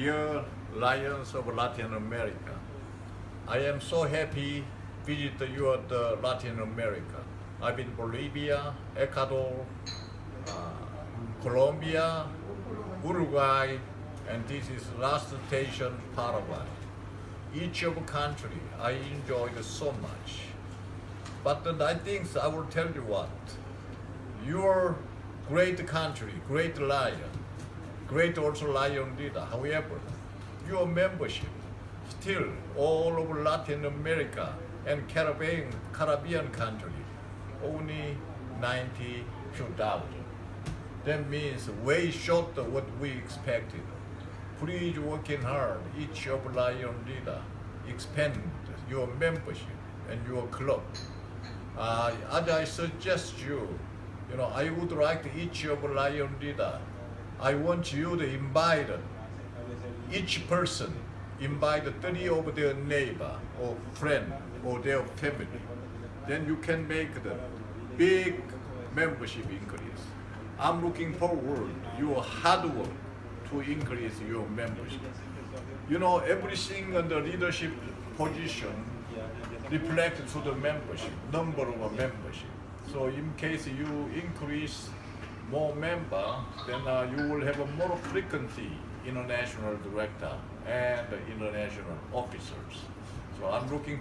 Dear Lions of Latin America, I am so happy visit you at uh, Latin America. I've been Bolivia, Ecuador, uh, Colombia, Uruguay, and this is last station Paraguay. Each of country I enjoyed so much. But I think I will tell you what, your great country, great lion, great also lion leader. However, your membership still all over Latin America and Caribbean, Caribbean country, only 90 few thousand. That means way short of what we expected. Please working hard, each of Lion leader, expand your membership and your club. Uh, as I suggest you, you know, I would like each of Lion leader, I want you to invite each person, invite 30 of their neighbor or friend or their family. Then you can make the big membership increase. I'm looking forward your hard work to increase your membership. You know, everything on the leadership position reflects to the membership, number of membership. So in case you increase more member, then uh, you will have a more frequency international director and international officers. So I'm looking